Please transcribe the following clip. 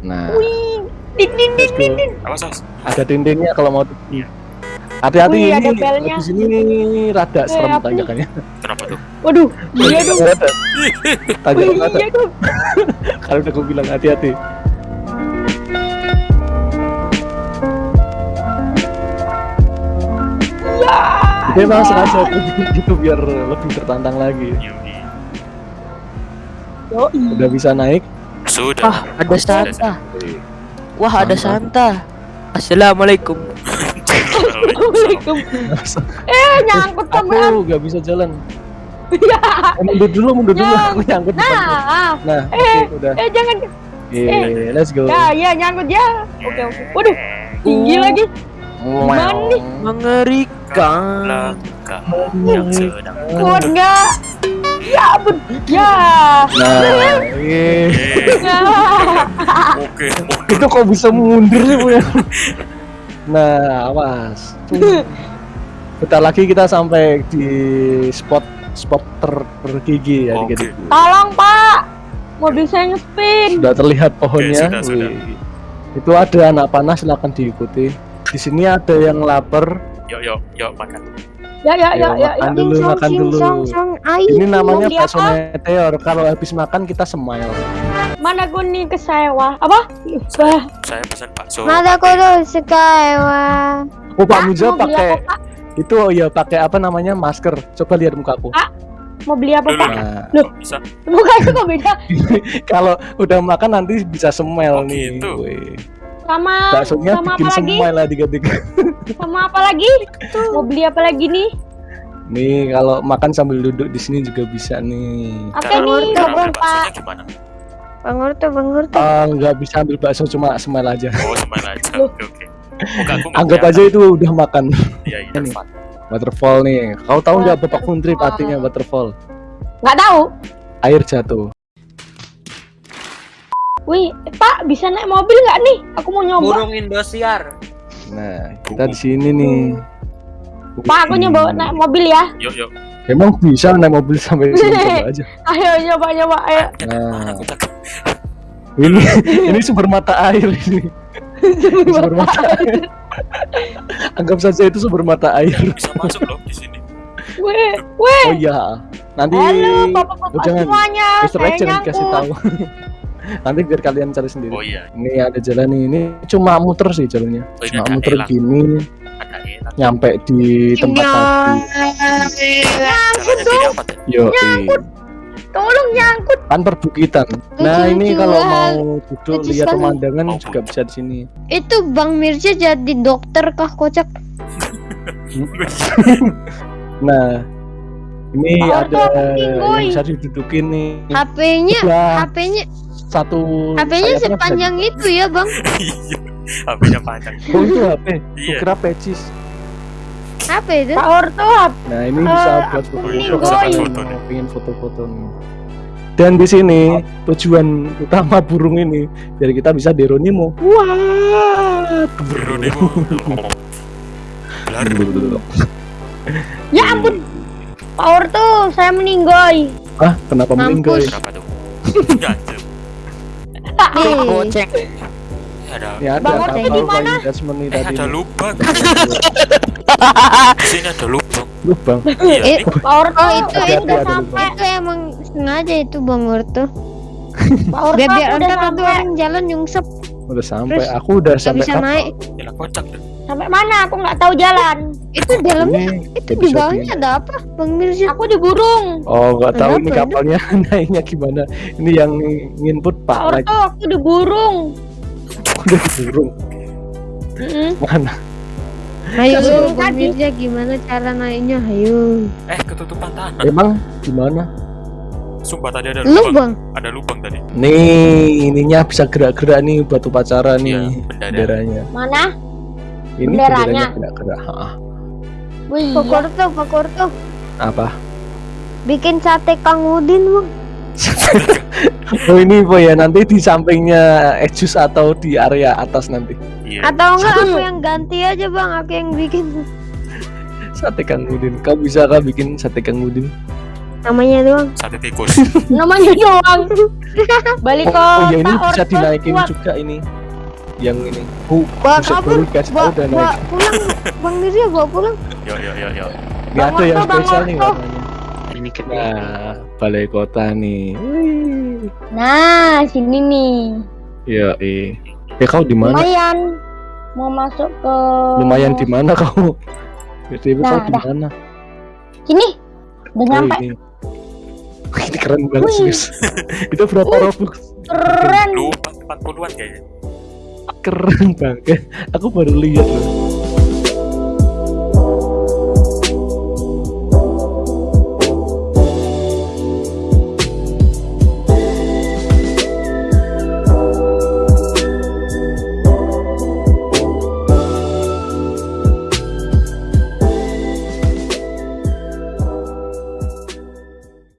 Nah, Wih, din din din din ada dindingnya kalau mau. Hati-hati Wih, ini ada belnya. di sini rada serem tanjakannya. Kenapa tuh? Waduh, iya dong. Tanjakan rada. iya dong. Kalau udah gue bilang hati-hati. Ya. Itu emang sengaja aku bikin gitu biar lebih tertantang lagi. Yoi. Udah bisa naik. Sudah. Wah, ada Santa. Wah, ada Santa. Assalamualaikum. Assalamualaikum. Eh, nyangkut Aku sama. nggak bisa jalan. Ya. Eh, mundur dulu, mundur dulu. Aku nyangkut. depan. Nah, Nah, eh, oke, udah. eh jangan. Oke, let's go. Ya, ya nyangkut ya. Oke, oke. Waduh, tinggi lagi. Gimana nih? Mengerikan. Langkah yang sedang Kuat nggak? Ya ampun. Ya. Nah. Oke, itu kok bisa mundur sih punya? Nah, awas. Bentar lagi kita sampai di spot spot ter tergigi ya Oke. dikit. Tolong, Pak. Mobil saya ngespin. Sudah terlihat pohonnya. sudah, sudah. Wih. Itu ada anak panah silakan diikuti. Di sini ada yang lapar. Yuk, yuk, yuk makan. Ya, ya, ya, ya, ya. makan dulu, makan dulu. Ini namanya bakso apa? meteor. Kalau habis makan kita smile. Mana kuning ke sewa? Apa? Bah. Saya pesan bakso. Mata kudu sekarang. Oh, Pak Muja pakai itu oh ya pakai apa namanya masker. Coba lihat mukaku. Ah. Mau beli apa. Pak? Nah, Loh. Bisa. Mukanya kok beda? kalau udah makan nanti bisa smile Oh, nih. gitu. Sama Baksonya sama bikin apa lagi? lah tiga-tiga. Sama apa lagi? Mau beli apa lagi nih? Nih kalau makan sambil duduk di sini juga bisa nih. Oke Cara- nih, Bang, Pak. baksonya gimana? Bang Urto, Bang Urto. Ah, nggak bisa ambil bakso cuma smile aja. Oh, smile aja. Oke, oke. Anggap aja itu udah makan. Iya, iya. Waterfall nih. Kau tahu nggak Bapak Kuntri artinya waterfall? Nggak tahu. Air jatuh. Wih, Pak, bisa naik mobil nggak nih? Aku mau nyoba. Burung Indosiar. Nah, kita di sini nih. Pak, aku nyoba naik mobil ya. Yuk, yuk. Emang bisa naik mobil sampai sini coba aja. Ayo nyoba nyoba ayo. Nah, ini ini sumber mata air ini. Sumber mata air. Anggap saja itu sumber mata air. Bisa masuk loh di sini. Wih, wih. Oh iya. Nanti Halo, bapak-bapak Oh, jangan. semuanya. Mr. Saya jangan kasih tahu. Nanti biar kalian cari sendiri. Oh iya, Ini ada jalan nih. Ini cuma muter sih jalannya. Oh, Cuma muter elang. gini nyampe di tempat tadi. Gini apa tuh? Yo, Tolong nyangkut. kan perbukitan. Nah, ini kalau mau duduk lihat pemandangan Oh, juga bisa di sini. Itu Bang Mirza jadi dokter kah kocak? Nah, ini ada yang bisa didudukin nih. HP-nya, HP-nya, satu HP-nya sayapnya bisa sepanjang itu ya Bang. Iya. HP-nya panjang. di- Oh, itu HP. Iya. Kukira pecis. Apa itu? Pak Orto, Nah, ini bisa Eh, buat aku foto-foto. nih, Pengen foto-foto nih. Dan di sini tujuan utama burung ini biar kita bisa deronimo. Wah, Geronimo. Blar. ya ampun. Pak Orto, saya meninggoy. Ah, kenapa Mampus. meninggal? Berapa tuh? Ganjil. Nih, Goceng. Ini ada Ya ada Bang Orto kapal di mana? eh ada lubang. Di sini ada lubang. Lubang. Iya, Eh. Pak Orto, Oh, itu- itu- sampai. itu emang sengaja itu Bang. Pak Orto, Biar biar aku udah ntar ada sampai. orang jalan nyungsep Udah sampai. Aku udah sampai bisa naik. Kocak. Sampai mana? Aku nggak tahu jalan. Itu dalamnya Ini itu di bawahnya ada apa Bang Mirza? Aku di burung. Oh, nggak tahu ini kapalnya naiknya gimana. Ini yang nginput Pak Orto, aku di burung. udah burung. Mm-mm. Mana? Ayo Bang. Mirza gimana cara naiknya? Ayo. Eh, ketutupan tanah. Emang gimana? Sumpah tadi ada Lu lubang. Bang. Ada lubang tadi. Nih, ininya bisa gerak-gerak nih buat upacara Iya, nih bendera. benderanya. Mana? Ini Benderanya. benderanya gerak-gerak. Wih, Pak Urto, Pak Urto. Apa? Bikin sate Kang Udin Bang. Oh ini apa ya nanti di sampingnya Ejus atau di area atas nanti. Iya. Atau enggak aku yang ganti aja Bang, aku yang bikin. Sate Kang Udin. Kau bisa kah bikin sate Kang Udin? Namanya doang. Sate tikus. Namanya doang. Balik Oh, ke oh ya ini Pak bisa Orto dinaikin kuat. juga ini. Yang ini. Bu, Bawa kabur. Bawa, pulang. Bang Mirza bawa pulang. Yo yo yo yo. Ini ada yang spesial nih warnanya. Ini. Nah, balai kota nih. Nah, sini nih. Ya, eh. Eh kau di mana? Lumayan. Mau masuk ke Lumayan di mana kau? BTW kau Nah, di dah. mana? Sini. Udah Oh, nyampe. ini. Keren banget serius. Itu berapa robux? Keren. Lu 40-an kayaknya. Keren banget. Aku baru lihat loh.